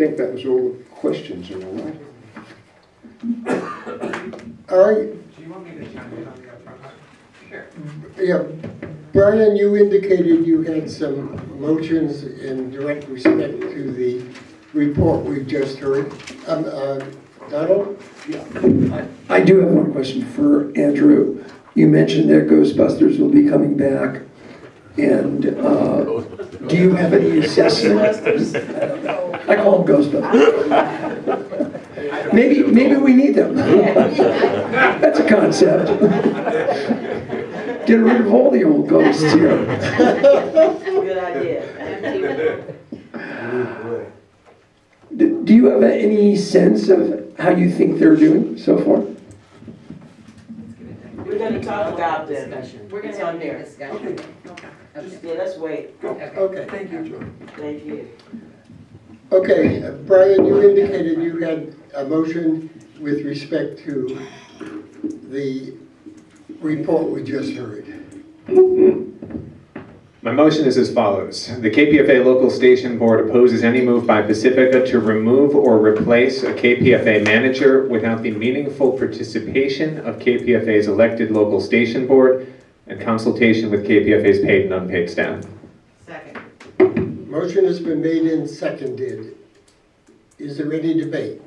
think that was all the questions, am I right? All right, Do you want me to chime in on the upfront? Sure. yeah, Brian, you indicated you had some motions in direct respect to the report we've just heard. Um, uh, Donald? Yeah, I do have one question for Andrew. You mentioned that Ghostbusters will be coming back, and uh, do you have any assessment? I call them Ghostbusters. Maybe, maybe we need them. That's a concept. Get rid of all the old ghosts here. Good idea. Do do you have any sense of how you think they're doing so far? We're gonna talk about them. We're gonna It's have on a big there. discussion. Yeah, let's wait. Okay. Thank you. Thank you. Okay, uh, Brian, you indicated you had a motion with respect to the report we just heard. My motion is as follows. The KPFA Local Station Board opposes any move by Pacifica to remove or replace a KPFA manager without the meaningful participation of KPFA's elected local station board and consultation with KPFA's paid and unpaid staff. Second. Motion has been made and seconded. Is there any debate?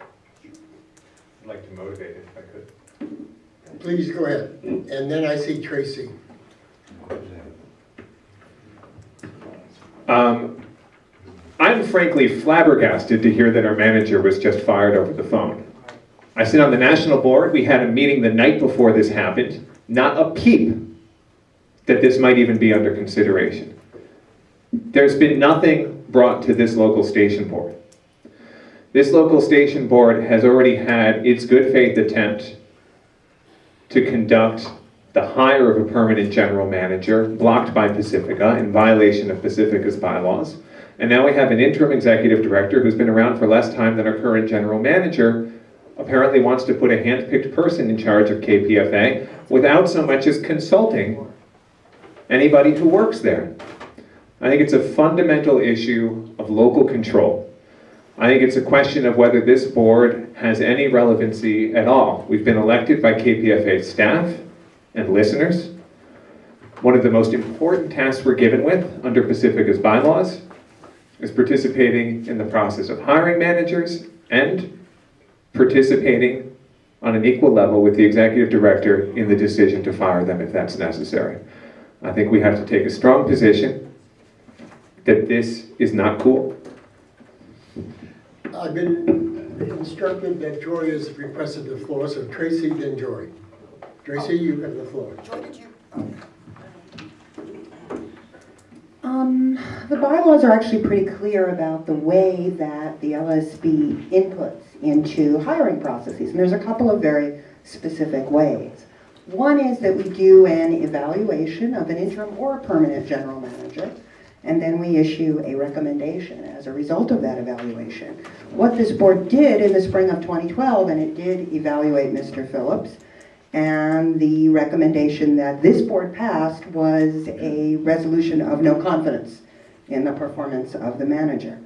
I'd like to motivate it if I could. Please go ahead. And then I see Tracy. Um, I'm frankly flabbergasted to hear that our manager was just fired over the phone. I sit on the national board. We had a meeting the night before this happened. Not a peep that this might even be under consideration. There's been nothing brought to this local station board. This local station board has already had its good faith attempt to conduct the hire of a permanent general manager blocked by Pacifica in violation of Pacifica's bylaws. And now we have an interim executive director who's been around for less time than our current general manager, apparently wants to put a hand-picked person in charge of KPFA without so much as consulting anybody who works there. I think it's a fundamental issue of local control. I think it's a question of whether this board has any relevancy at all. We've been elected by KPFA staff and listeners. One of the most important tasks we're given with under Pacifica's bylaws is participating in the process of hiring managers and participating on an equal level with the executive director in the decision to fire them if that's necessary. I think we have to take a strong position that this is not cool. I've been instructed that Joy has requested the floor, so Tracy, then Joy. Tracy, you have the floor. Joy, did you? Um, the bylaws are actually pretty clear about the way that the LSB inputs into hiring processes, and there's a couple of very specific ways. One is that we do an evaluation of an interim or a permanent general manager, and then we issue a recommendation as a result of that evaluation. What this board did in the spring of 2012, and it did evaluate Mr. Phillips, and the recommendation that this board passed was a resolution of no confidence in the performance of the manager.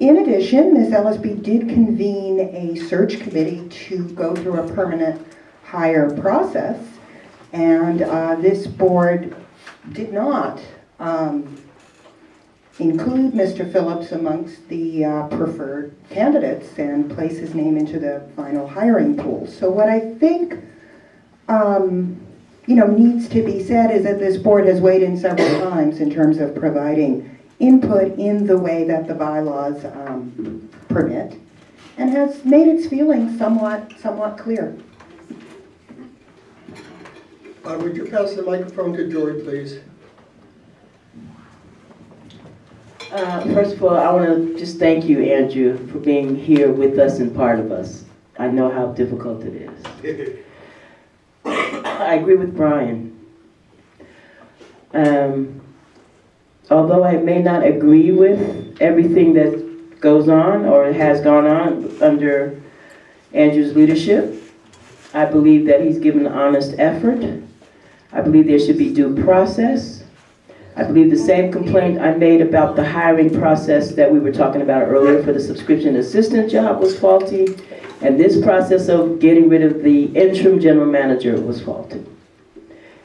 In addition, this LSB did convene a search committee to go through a permanent hire process. And uh, this board did not um, include Mr. Phillips amongst the uh, preferred candidates and place his name into the final hiring pool. So what I think um, you know, needs to be said is that this board has weighed in several times in terms of providing input in the way that the bylaws um, permit and has made its feelings somewhat, somewhat clear. Uh, Would you pass the microphone to Joy, please? Uh, First of all, I want to just thank you, Andrew, for being here with us and part of us. I know how difficult it is. I agree with Brian. Um, Although I may not agree with everything that goes on or has gone on under Andrew's leadership, I believe that he's given honest effort. I believe there should be due process. I believe the same complaint I made about the hiring process that we were talking about earlier for the subscription assistant job was faulty, and this process of getting rid of the interim general manager was faulty.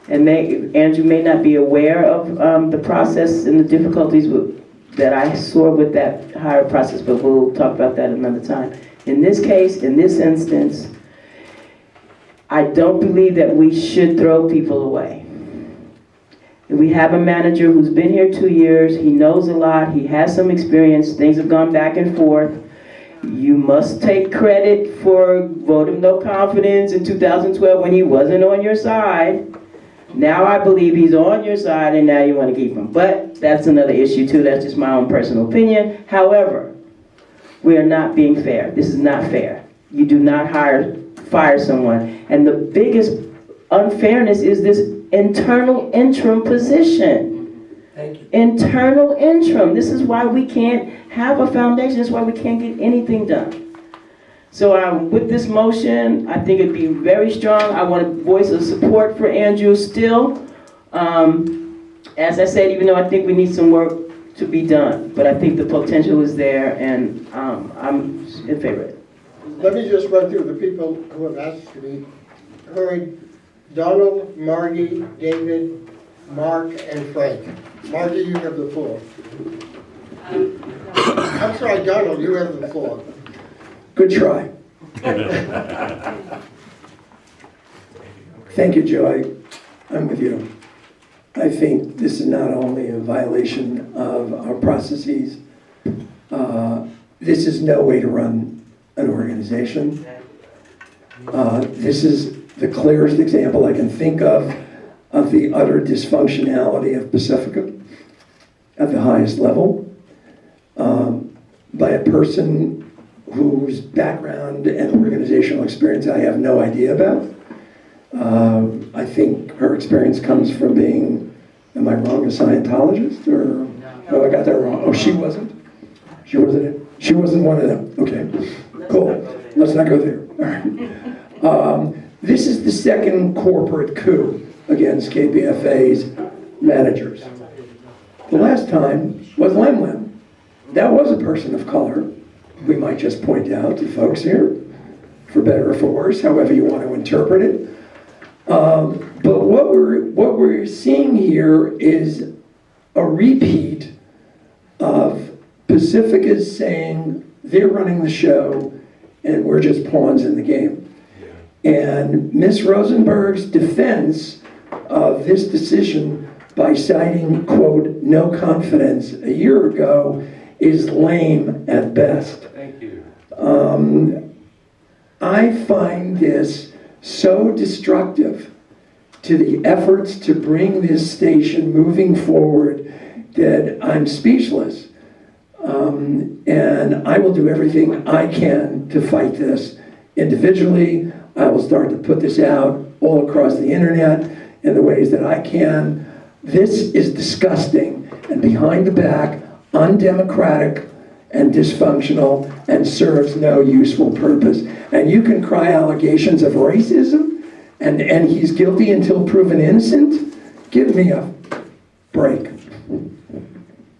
And may, Andrew may not be aware of um, the process and the difficulties with, that I saw with that hire process, but we'll talk about that another time. In this case, in this instance, I don't believe that we should throw people away. We have a manager who's been here two years, he knows a lot, he has some experience, things have gone back and forth. You must take credit for vote of no confidence in 2012 when he wasn't on your side. Now I believe he's on your side and now you want to keep him. But that's another issue too, that's just my own personal opinion. However, we are not being fair. This is not fair. You do not hire, fire someone. And the biggest unfairness is this internal interim position. Thank you. Internal interim. This is why we can't have a foundation. This is why we can't get anything done. So um, with this motion, I think it'd be very strong. I want to voice of support for Andrew still. Um, as I said, even though I think we need some work to be done, but I think the potential is there and um, I'm in favor of it. Let me just run through the people who have asked to be heard. Donald, Margie, David, Mark, and Frank. Margie, you have the floor. I'm sorry, Donald, you have the floor. Good try. Thank you, Joe. I- I'm with you. I think this is not only a violation of our processes, uh, this is no way to run an organization. Uh, This is the clearest example I can think of, of the utter dysfunctionality of Pacifica at the highest level, um, by a person whose background and organizational experience I have no idea about. Um, I think her experience comes from being, am I wrong, a Scientologist, or, no, I got that wrong. Oh, she wasn't? She wasn't, she wasn't one of them, okay, cool. Let's not go there, all right. Um, This is the second corporate coup against KPFA's managers. The last time was Lem. That was a person of color, we might just point out to folks here, for better or for worse, however you want to interpret it. Um, But what we're, what we're seeing here is a repeat of Pacifica's saying they're running the show and we're just pawns in the game. And Ms. Rosenberg's defense of this decision by citing, quote, "no confidence" a year ago is lame at best. Thank you. Um, I find this so destructive to the efforts to bring this station moving forward that I'm speechless. Um, and I will do everything I can to fight this individually. I will start to put this out all across the internet in the ways that I can. This is disgusting and behind the back, undemocratic and dysfunctional and serves no useful purpose. And you can cry allegations of racism and, and he's guilty until proven innocent? Give me a break.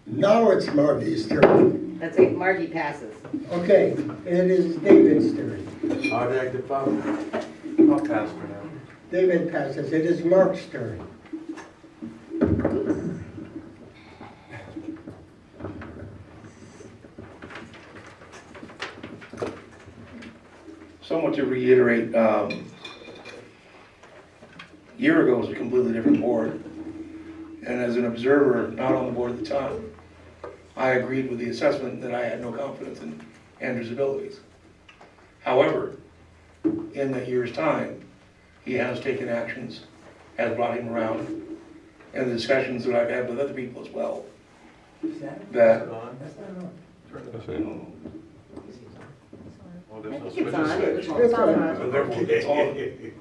Now it's Margie's turn. That's it, Margie passes. Okay, it is David's turn. Hard act to follow. I'll pass for now. David passes. It is Mark's turn. somewhat to reiterate, um, a year ago was a completely different board. And as an observer, not on the board at the time, I agreed with the assessment that I had no confidence in Andrew's abilities. However, in that year's time, he has taken actions, has brought him around, and the discussions that I've had with other people as well, that Well, there's no I think it's on, switches. it was on. so therefore it's on.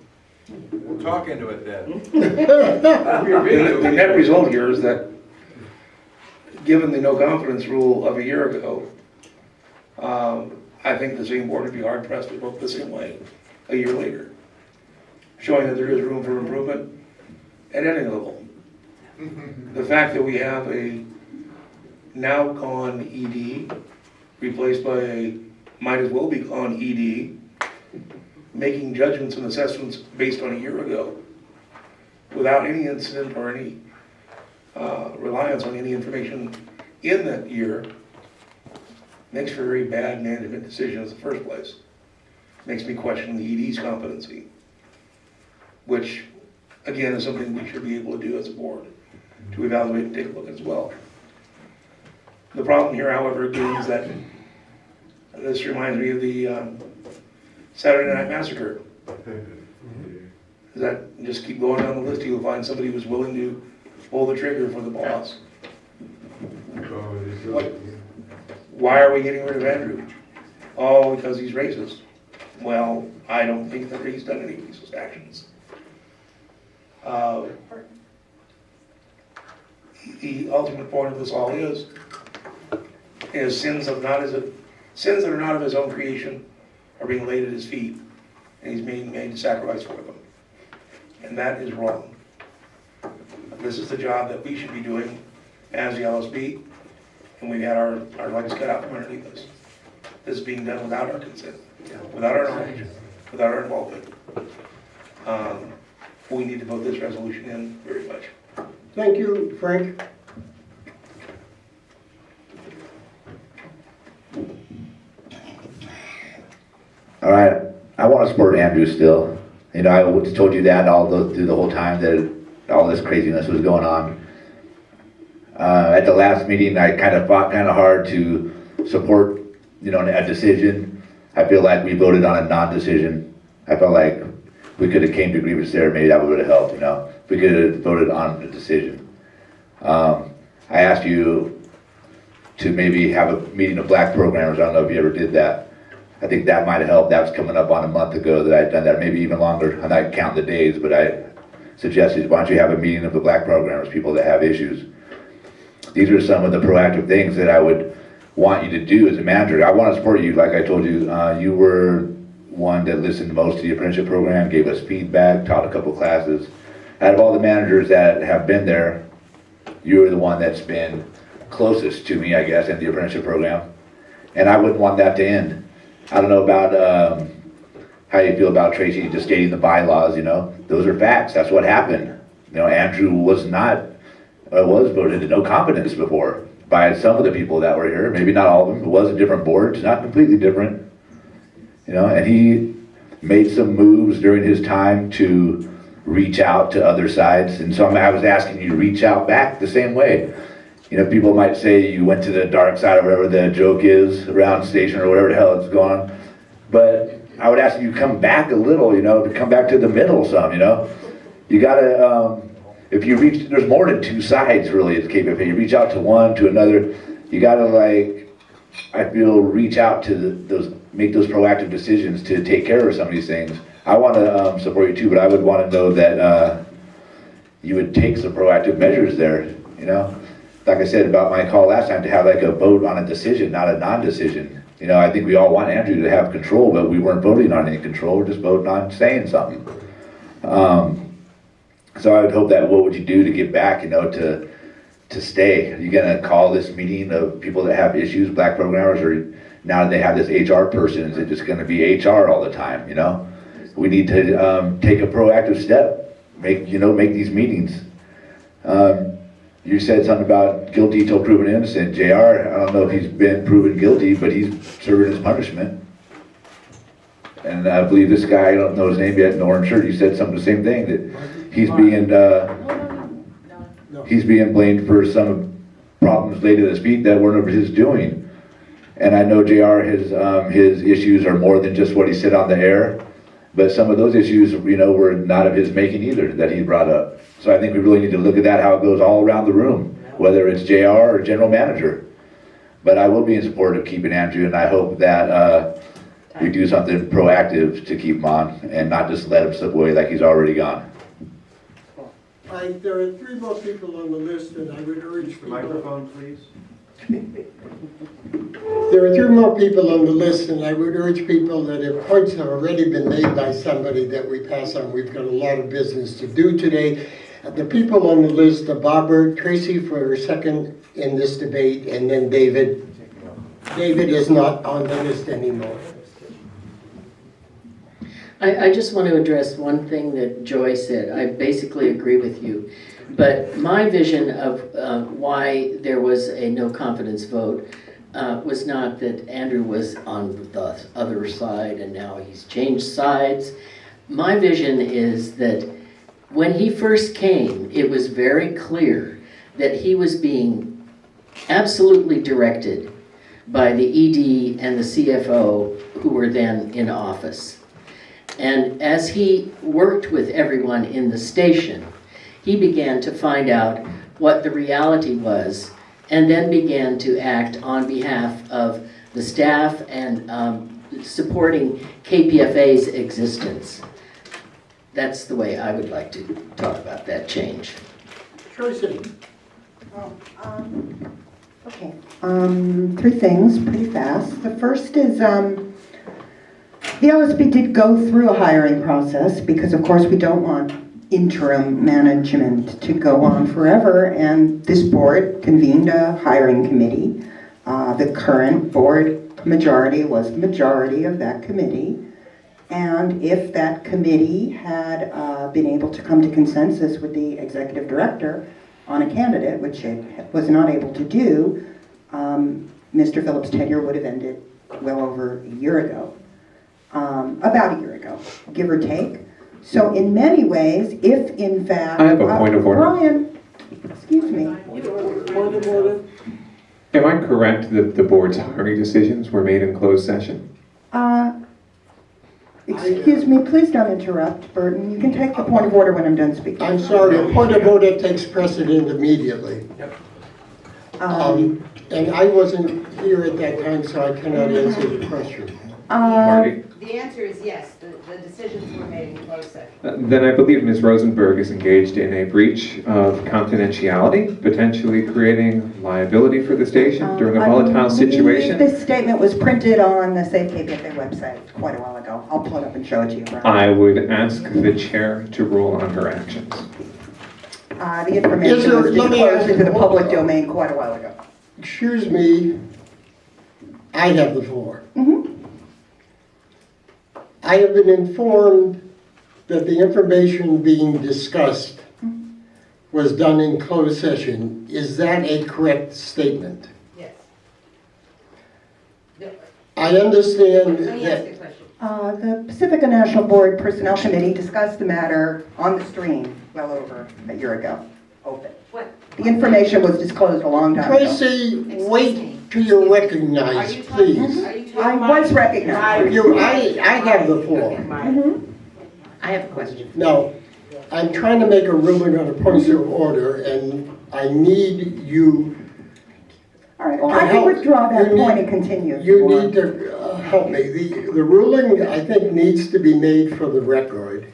We'll talk into it then. The the net result here is that, given the no confidence rule of a year ago, um, I think the same board would be hard pressed to vote the same way a year later, showing that there is room for improvement at any level. The fact that we have a now gone ED replaced by a might as well be gone ED, making judgments and assessments based on a year ago without any incident or any uh, reliance on any information in that year makes for very bad management decision in the first place. Makes me question the ED's competency, which, again, is something we should be able to do as a board, to evaluate and take a look as well. The problem here, however, again, is that this reminds me of the um, Saturday Night Massacre. Is that, just keep going down the list, you'll find somebody who's willing to pull the trigger for the boss. What? Why are we getting rid of Andrew? Oh, because he's racist. Well, I don't think that he's done any racist actions. Uh, The ultimate point of this all is, is sins of not his, sins that are not of his own creation are being laid at his feet, and he's being made to sacrifice for them. And that is wrong. This is the job that we should be doing as the LSB, and we've had our, our legs cut out from underneath us. This is being done without our consent, without our knowledge, without our involvement. Um, We need to vote this resolution in very much. Thank you, Frank. All right, I want to support Andrew still. You know, I told you that all the, through the whole time that all this craziness was going on. Uh, at the last meeting, I kind of fought kind of hard to support, you know, a decision. I feel like we voted on a non-decision. I felt like we could have came to agreements there, maybe that would have helped, you know? We could have voted on a decision. Um, I asked you to maybe have a meeting of black programmers, I don't know if you ever did that. I think that might have helped. That was coming up on a month ago that I'd done that, maybe even longer. I'm not counting the days, but I suggested, why don't you have a meeting of the black programmers, people that have issues? These are some of the proactive things that I would want you to do as a manager. I want to support you, like I told you, uh, you were one that listened most to the apprenticeship program, gave us feedback, taught a couple classes. Out of all the managers that have been there, you are the one that's been closest to me, I guess, in the apprenticeship program. And I wouldn't want that to end. I don't know about um, how you feel about Tracy just stating the bylaws, you know? Those are facts, that's what happened. You know, Andrew was not, uh, was voted to no competence before by some of the people that were here, maybe not all of them, it was a different board, it's not completely different. You know, and he made some moves during his time to reach out to other sides, and so I'm- was asking you to reach out back the same way. You know, people might say you went to the dark side or whatever the joke is around station or whatever the hell it's gone. But I would ask you to come back a little, you know, to come back to the middle some, you know? You gotta, um, if you reach, there's more than two sides really at KPFA. You reach out to one, to another, you gotta like, I feel, reach out to the- those, make those proactive decisions to take care of some of these things. I wanna, um, support you too, but I would wanna know that, uh, you would take some proactive measures there, you know? Like I said about my call last time, to have like a vote on a decision, not a non-decision. You know, I think we all want Andrew to have control, but we weren't voting on any control, we're just voting on saying something. Um, so I would hope that, what would you do to get back, you know, to, to stay? Are you gonna call this meeting of people that have issues, black programmers, or now that they have this HR person, is it just gonna be HR all the time, you know? We need to, um, take a proactive step, make, you know, make these meetings. Um, you said something about guilty till proven innocent. JR, I don't know if he's been proven guilty, but he's serving his punishment. And I believe this guy, I don't know his name yet, in orange shirt, he said something the same thing, that he's being, uh, he's being blamed for some problems laid at his feet that weren't of his doing. And I know JR, his, um, his issues are more than just what he said on the air, but some of those issues, you know, were not of his making either, that he brought up. So I think we really need to look at that, how it goes all around the room, whether it's JR or general manager. But I will be in support of keeping Andrew, and I hope that, uh, we do something proactive to keep him on, and not just let him slip away like he's already gone. I, there are three more people on the list, and I would urge The people. microphone, please. There are three more people on the list, and I would urge people that if points have already been made by somebody that we pass on, we've got a lot of business to do today. The people on the list are Barbara, Tracy for her second in this debate, and then David. David is not on the list anymore. I, I just want to address one thing that Joy said. I basically agree with you. But my vision of uh, why there was a no confidence vote uh, was not that Andrew was on the other side and now he's changed sides. My vision is that when he first came, it was very clear that he was being absolutely directed by the ED and the CFO who were then in office. And as he worked with everyone in the station, he began to find out what the reality was and then began to act on behalf of the staff and um, supporting KPFA's existence. That's the way I would like to talk about that change. Tracy? Oh, um, Okay, um, three things, pretty fast. The first is, um, the LSB did go through a hiring process because of course we don't want interim management to go on forever and this board convened a hiring committee. Uh, the current board majority was the majority of that committee. And if that committee had uh, been able to come to consensus with the executive director on a candidate, which it was not able to do, um, Mr. Phillips' tenure would have ended well over a year ago, um, about a year ago, give or take. So in many ways, if in fact... I have a point of order. Uh, Brian, excuse me. Point of order? Am I correct that the board's hiring decisions were made in closed session? Uh, Excuse me, please don't interrupt, Burton. You can take the point of order when I'm done speaking. I'm sorry, a point of order takes precedent immediately. Um, Um, And I wasn't here at that time, so I cannot answer the question. uh, Marty? The answer is yes, the, the decisions were made in closed session. Uh, Then I believe Ms. Rosenberg is engaged in a breach of confidentiality, potentially creating liability for the station during a Um, volatile I believe situation. This statement was printed on the Save KPFA website quite a while ago. I'll pull it up and show it to you, Brian. I would ask the chair to rule on her actions. Uh, The information Is there- was let me disclosed ask- into the public domain quite a while ago. Excuse me, I have the floor. Mhm. I have been informed that the information being discussed was done in closed session. Is that a correct statement? Yes. No, I understand Let me ask that, you a question. Uh, The Pacifica National Board Personnel Committee discussed the matter on the stream well over a year ago, open. What, The information was disclosed a long time ago. Tracy, Excuse me. wait till you're are recognized, you talking, please. are you I talking? was recognized. You, I, I have the floor. Mhm. I have a question. Now, I'm trying to make a ruling on a point of order, and I need you, All right, well, Okay, I can withdraw that You need- point and continue. you or- need to uh, help me. The, the ruling, I think, needs to be made for the record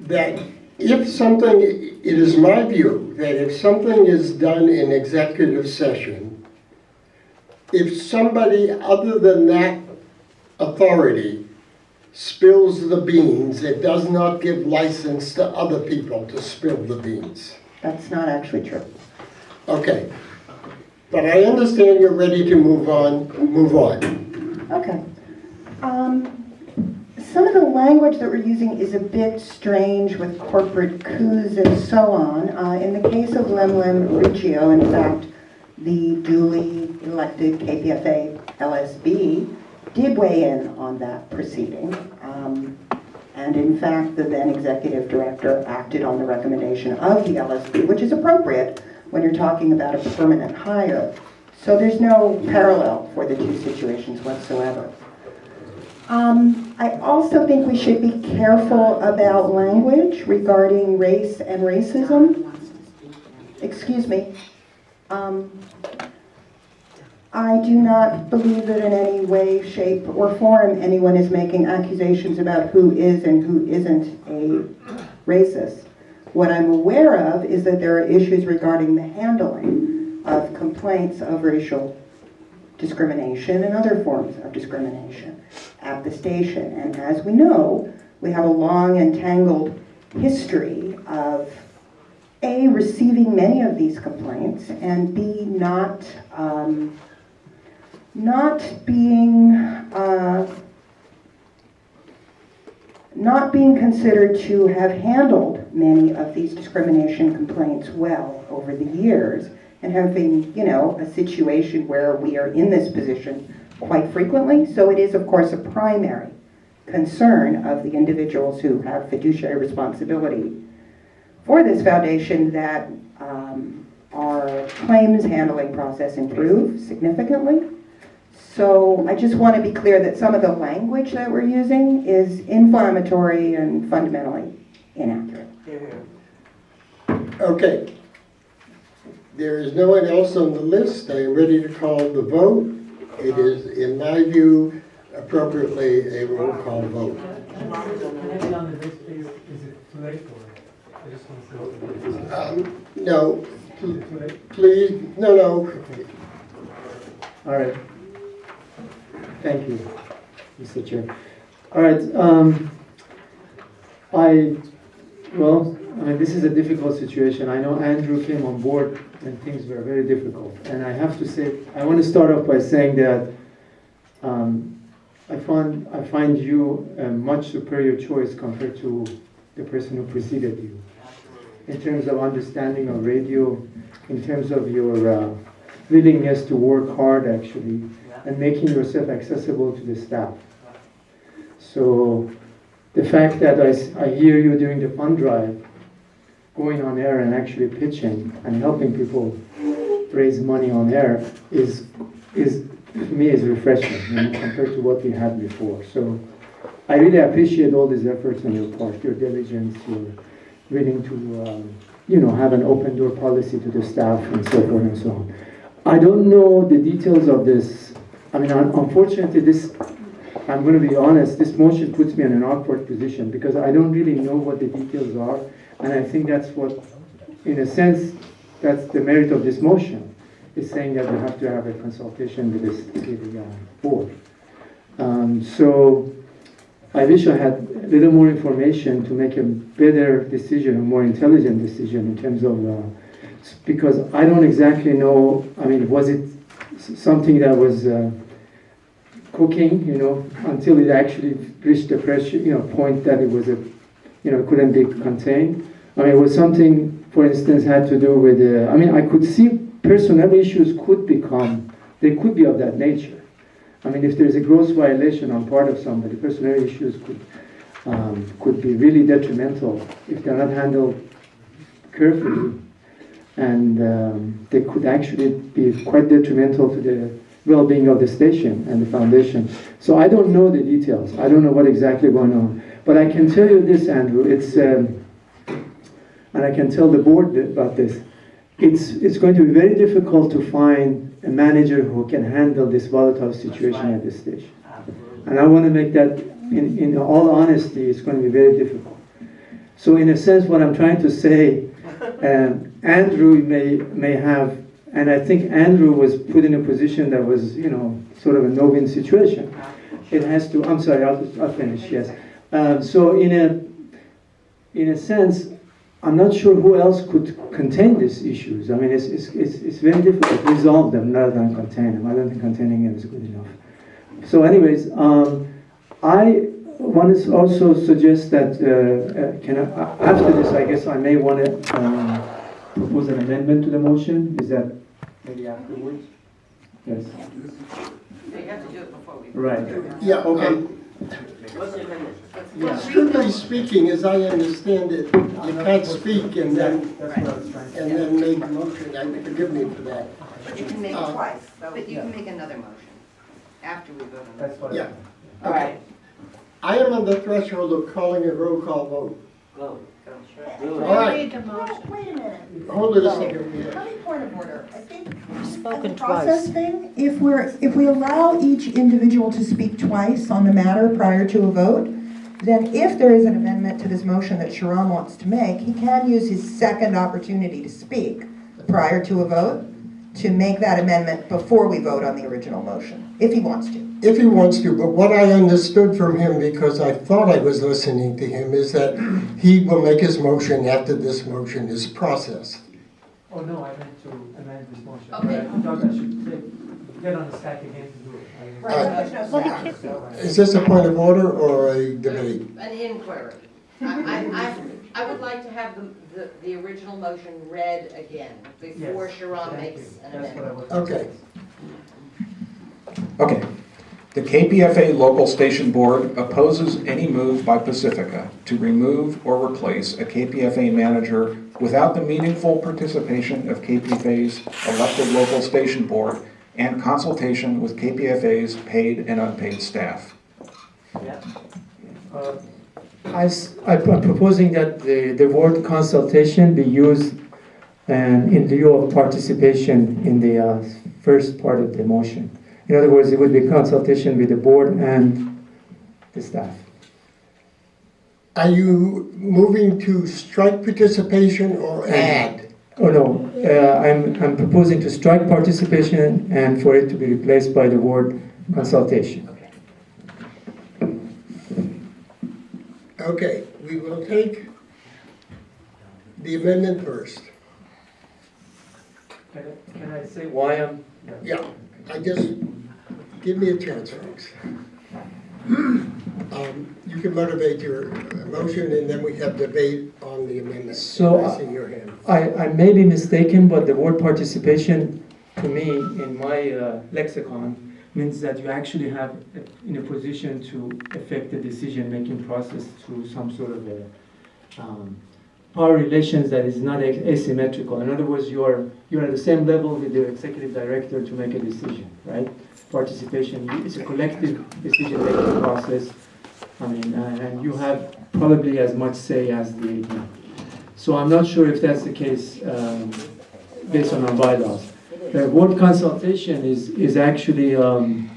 that if something, it is my view, that if something is done in executive session, if somebody other than that authority spills the beans, it does not give license to other people to spill the beans. That's not actually true. Okay. But I understand you're ready to move on, move on. Okay. Um, Some of the language that we're using is a bit strange with corporate coups and so on. Uh, In the case of Lem Lem Rijio, in fact, the duly elected KPFA LSB did weigh in on that proceeding. Um, And in fact, the then executive director acted on the recommendation of the LSB, which is appropriate when you're talking about a permanent hire. So there's no parallel for the two situations whatsoever. Um, I also think we should be careful about language regarding race and racism. Excuse me. Um, I do not believe that in any way, shape, or form anyone is making accusations about who is and who isn't a racist. What I'm aware of is that there are issues regarding the handling of complaints of racial discrimination and other forms of discrimination at the station. And as we know, we have a long and tangled history of A, receiving many of these complaints, and B, not, um, not being, uh, not being considered to have handled many of these discrimination complaints well over the years, and having, you know, a situation where we are in this position quite frequently. So it is, of course, a primary concern of the individuals who have fiduciary responsibility for this foundation that um, our claims handling process improve significantly. So I just want to be clear that some of the language that we're using is inflammatory and fundamentally inaccurate. Okay. There is no one else on the list. I am ready to call the vote. It is, in my view, appropriately a roll call vote. Can I be on the list, please? Is it too No, please, no, no. All right. Thank you, Mr. Chair. All right, um, I, well, I mean, this is a difficult situation. I know Andrew came on board and things were very difficult. And I have to say, I want to start off by saying that um, I find, I find you a much superior choice compared to the person who preceded you. In terms of understanding of radio, in terms of your uh, willingness to work hard actually, and making yourself accessible to the staff. So the fact that I, I hear you during the fund drive, going on air and actually pitching and helping people raise money on air is, is, to me, is refreshing you know, compared to what we had before. So I really appreciate all these efforts on your part, your diligence, your willing to, um, you know, have an open door policy to the staff and so forth and so on. I don't know the details of this. I mean, unfortunately, this, I'm going to be honest, this motion puts me in an awkward position because I don't really know what the details are. And I think that's what, in a sense, that's the merit of this motion, is saying that we have to have a consultation with this, the board. Um, So I wish I had a little more information to make a better decision, a more intelligent decision in terms of, uh, because I don't exactly know, I mean, was it something that was uh, cooking, you know, until it actually reached the pressure, you know, point that it was a, you know, couldn't be contained? I mean, it was something, for instance, had to do with, uh, I mean, I could see personal issues could become, they could be of that nature. I mean, if there's a gross violation on part of somebody, personnel issues could, um, could be really detrimental if they're not handled carefully. And um, they could actually be quite detrimental to the well-being of the station and the foundation. So I don't know the details. I don't know what exactly going on. But I can tell you this, Andrew, it's, um, and I can tell the board about this, it's, it's going to be very difficult to find a manager who can handle this volatile situation at this stage. And I want to make that, in, in all honesty, it's going to be very difficult. So in a sense, what I'm trying to say, um, Andrew may, may have, and I think Andrew was put in a position that was, you know, sort of a no-win situation. It has to, I'm sorry, I'll, I'll finish, yes. Um, so in a, in a sense, I'm not sure who else could contain these issues. I mean, it's, it's, it's, it's very difficult to resolve them rather than contain them. I don't think containing them is good enough. So anyways, um, I want to also suggest that, uh, uh, can I, after this, I guess I may want to um, propose an amendment to the motion. Is that maybe afterwards? Yes. You have to do it before we. Right. Yeah, Okay. um, What's the amendment? strictly speaking, as I understand it, you can't speak and then, That's what I was trying to and then make a motion. I forgive me for that. But you can make it Uh, twice, but you can make another motion after we vote on that. That's what. Yeah. All right, I am on the threshold of calling a roll call vote. Go. All right, Wait a minute. hold it a second. Let me point of order. I think Spoken Process thing, if we're, if we allow each individual to speak twice on the matter prior to a vote, then if there is an amendment to this motion that Sharon wants to make, he can use his second opportunity to speak prior to a vote to make that amendment before we vote on the original motion, if he wants to. If he wants to, but what I understood from him, because I thought I was listening to him, is that he will make his motion after this motion is processed. Oh, no, I meant to amend this motion. Okay. I thought I should take, get on the stack again to do it. I- Right, there's no Well, stack, he so- Is this a point of order or a debate? An inquiry. I, I, I- I would like to have the, the, the original motion read again before Yes, Sharon thank makes you. an That's what I amendment. was. Okay. Okay. The KPFA Local Station Board opposes any move by Pacifica to remove or replace a KPFA manager without the meaningful participation of KPFA's elected local station board and consultation with KPFA's paid and unpaid staff. Yeah. Uh, I s- I- I'm proposing that the, the word consultation be used and in lieu of participation in the uh, first part of the motion. In other words, it would be consultation with the board and the staff. Are you moving to strike participation or add? Oh, no, uh, I'm, I'm proposing to strike participation and for it to be replaced by the word consultation. Okay, we will take the amendment first. Can I, can I say why I'm? Yeah, I just, give me a chance, folks. Um, You can motivate your uh, motion and then we have debate on the amendment. So, I see your hand. I, I may be mistaken, but the word participation, to me, in my uh, lexicon, means that you actually have in a position to affect the decision-making process through some sort of a um, power relations that is not asymmetrical. In other words, you are, you're at the same level with the executive director to make a decision, right? Participation, is a collective decision-making process. I mean, uh, and you have probably as much say as the AD. So I'm not sure if that's the case um, based on our bylaws. The word consultation is, is actually, um,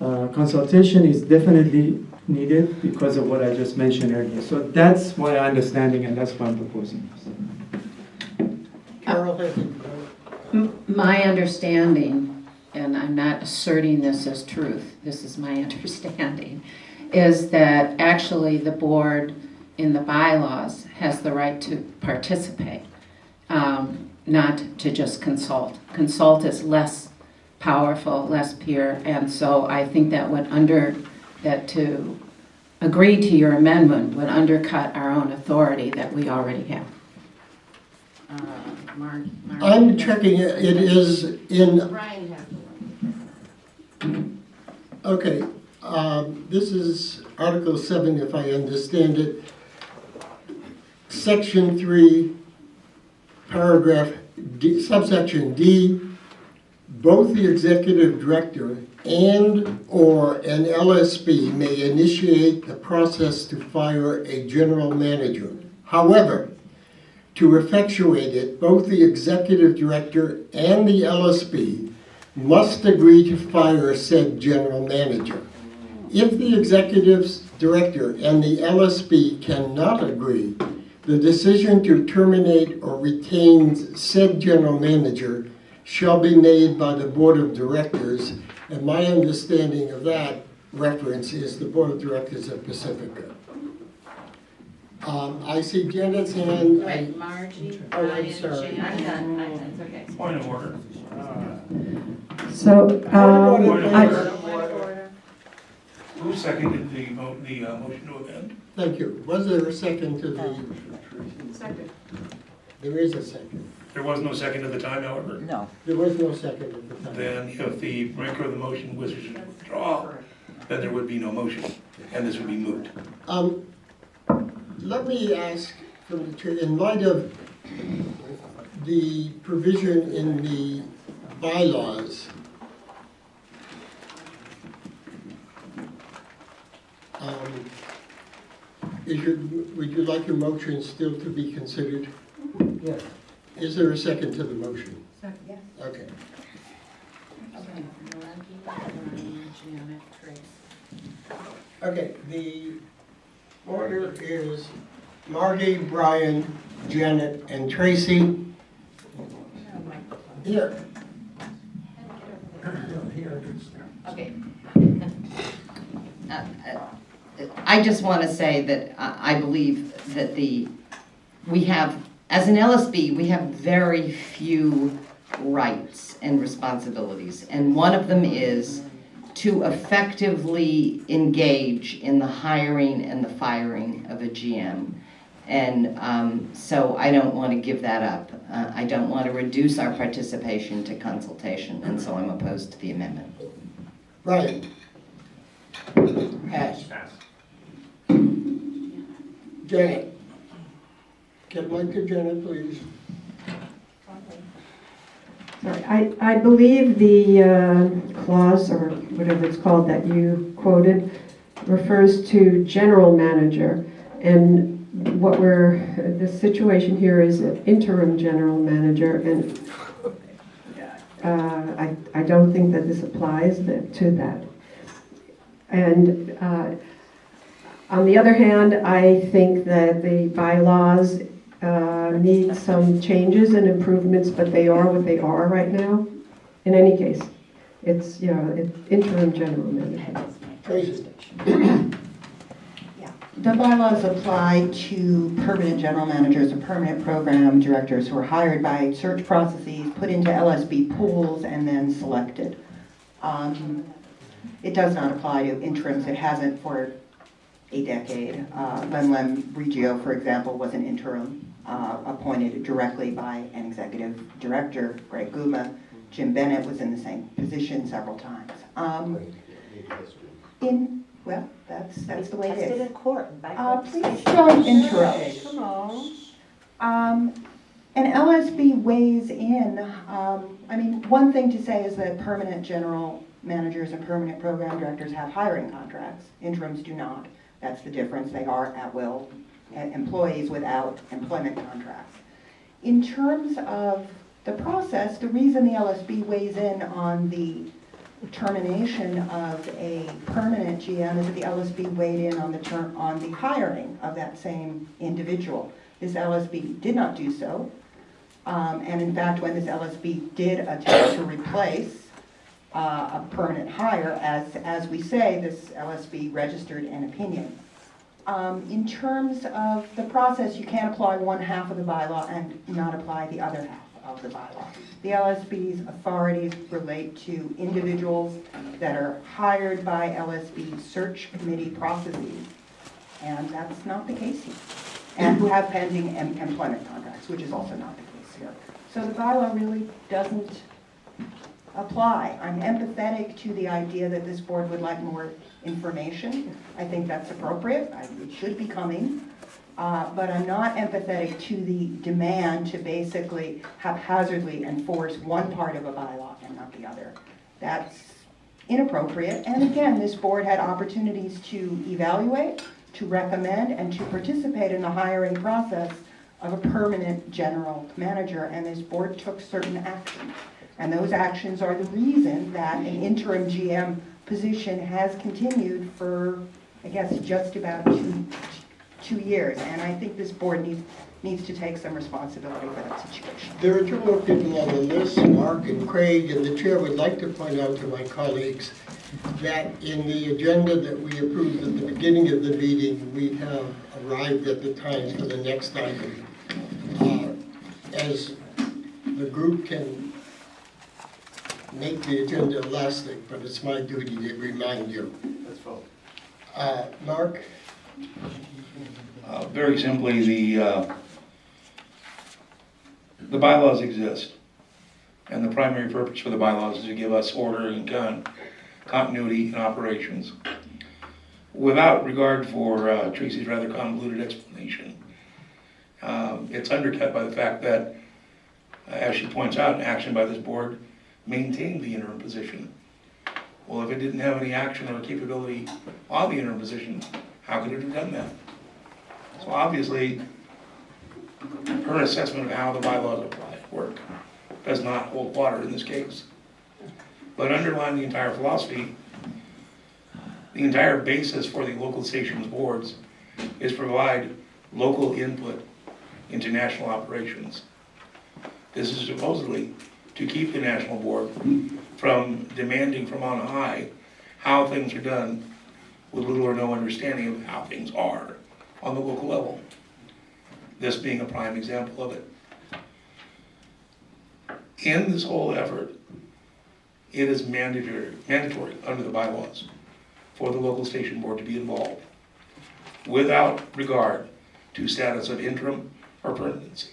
uh, consultation is definitely needed because of what I just mentioned earlier. So that's my understanding and that's why I'm proposing this. Carol My understanding, and I'm not asserting this as truth, this is my understanding, is that actually the board in the bylaws has the right to participate, um, not to just consult. Consult is less powerful, less pure, and so I think that would under, that to agree to your amendment would undercut our own authority that we already have. Uh, Mar- Mar- I'm checking, it It is in, Brian has the one. okay, um, this is Article 7, if I understand it. Section 3, paragraph D, subsection D, both the executive director and/or an LSB may initiate the process to fire a general manager. However, to effectuate it, both the executive director and the LSB must agree to fire said general manager. If the executive director and the LSB cannot agree, the decision to terminate or retain said general manager shall be made by the board of directors, and my understanding of that reference is the board of directors of Pacifica. Um, I see Janet's hand. I- Wait, Margie, Oh, I'm Brian, sorry. Jane, I'm done, I'm done, it's okay. Point of order. So, um, Point of I- order. Point of order. Who seconded the, mo- the uh, motion to amend? Thank you. Was there a second to the, Second. there is a second. There was no second at the time, however. No. There was no second at the time. Then if the maker of the motion wishes to withdraw, then there would be no motion, and this would be moot. Um, let me ask from the chair, in light of the provision in the bylaws, um, is your, would you like your motion still to be considered? Yes. Is there a second to the motion? Second. Yes. Okay. Okay, Margie, Brian, Janet, Tracy. Okay, the order is Margie, Brian, Janet, and Tracy. Here. Okay. Uh, uh, I just want to say that I I believe that the, we have, as an LSB, we have very few rights and responsibilities. And one of them is to effectively engage in the hiring and the firing of a GM. And um, so I don't want to give that up. Uh, I don't want to reduce our participation to consultation, and so I'm opposed to the amendment. Ryan, Pass. Janet. Get mic to Janet, please. Sorry, I, I believe the uh, clause, or whatever it's called, that you quoted refers to general manager. And what we're, the situation here is an interim general manager, and uh, I, I don't think that this applies to that. And uh, on the other hand, I think that the bylaws uh, need some changes and improvements, but they are what they are right now. In any case, it's, you know, it's interim general manager. Tracy. The bylaws apply to permanent general managers or permanent program directors who are hired by search processes, put into LSB pools, and then selected. Um, It does not apply to interims, it hasn't for a decade. Uh, Lemlem Rijio, for example, was an interim uh, appointed directly by an executive director, Greg Guma. Jim Bennett was in the same position several times. Um, In, well, that's, that's the way it is. Tested in court and Uh, please don't interrupt. Come on. Um, and LSB weighs in, um, I mean, one thing to say is that permanent general managers and permanent program directors have hiring contracts. Interims do not. That's the difference. They are at-will uh, employees without employment contracts. In terms of the process, the reason the LSB weighs in on the termination of a permanent GM is that the LSB weighed in on the term, on the hiring of that same individual. This LSB did not do so. Um, and in fact, when this LSB did attempt to replace uh, a permanent hire, as, as we say, this LSB registered an opinion. Um, in terms of the process, you can't apply one half of the bylaw and not apply the other half of the bylaw. The LSB's authorities relate to individuals that are hired by LSB search committee processes, and that's not the case here. And who have pending em- employment contracts, which is also not the case here. So the bylaw really doesn't apply. I'm empathetic to the idea that this board would like more information. I think that's appropriate, I- it should be coming. Uh, But I'm not empathetic to the demand to basically haphazardly enforce one part of a bylaw and not the other. That's inappropriate. And again, this board had opportunities to evaluate, to recommend, and to participate in the hiring process of a permanent general manager, and this board took certain actions. And those actions are the reason that an interim GM position has continued for, I guess, just about two, two years. And I think this board needs, needs to take some responsibility for that situation. There are two more people on the list, Mark and Craig, and the chair would like to point out to my colleagues that in the agenda that we approved at the beginning of the meeting, we have arrived at the times for the next item. Uh, As the group can make the agenda elastic, but it's my duty to remind you. Let's vote. Uh, Mark? Uh, Very simply, the, uh, the bylaws exist. And the primary purpose for the bylaws is to give us order and con- continuity in operations. Without regard for uh, Tracy's rather convoluted explanation, um, it's undercut by the fact that, uh, as she points out, action by this board maintained the interim position. Well, if it didn't have any action or capability on the interim position, how could it have done that? So obviously, her assessment of how the bylaws apply, work, does not hold water in this case. But underlying the entire philosophy, the entire basis for the local stations boards is provide local input into national operations. This is supposedly to keep the national board from demanding from on high how things are done with little or no understanding of how things are on the local level. This being a prime example of it. In this whole effort, it is mandatory, mandatory under the bylaws for the local station board to be involved without regard to status of interim or permanency.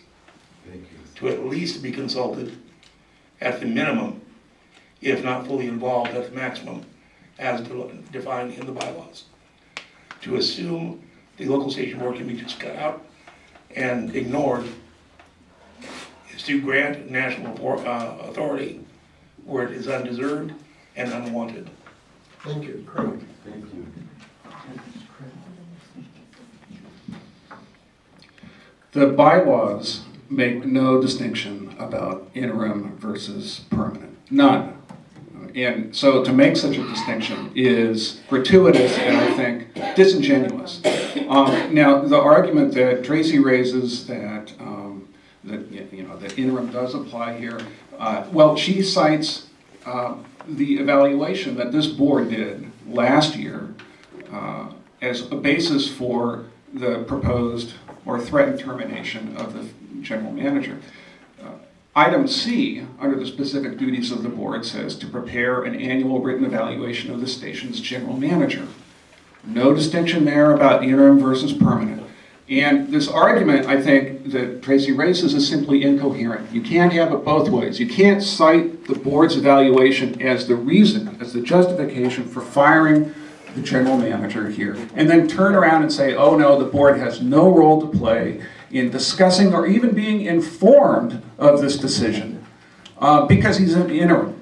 To at least be consulted at the minimum, if not fully involved at the maximum, as defined in the bylaws. To assume the local station board can be just cut out and ignored is to grant national appor- uh, authority where it is undeserved and unwanted. Thank you, Craig. Thank you. The bylaws make no distinction about interim versus permanent, none. And so to make such a distinction is gratuitous and I think disingenuous. Um, Now, the argument that Tracy raises that, um, that, you know, that interim does apply here, uh, well, she cites uh, the evaluation that this board did last year uh, as a basis for the proposed or threatened termination of the general manager. Uh, Item C, under the specific duties of the board, says to prepare an annual written evaluation of the station's general manager. No distinction there about interim versus permanent. And this argument, I think, that Tracy raises is simply incoherent. You can't have it both ways. You can't cite the board's evaluation as the reason, as the justification for firing the general manager here, and then turn around and say, oh no, the board has no role to play in discussing or even being informed of this decision, uh, because he's an interim.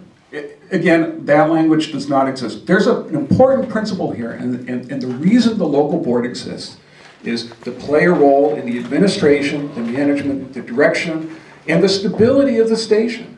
Again, that language does not exist. There's a- an important principle here, and, and, and the reason the local board exists is to play a role in the administration, the management, the direction, and the stability of the station.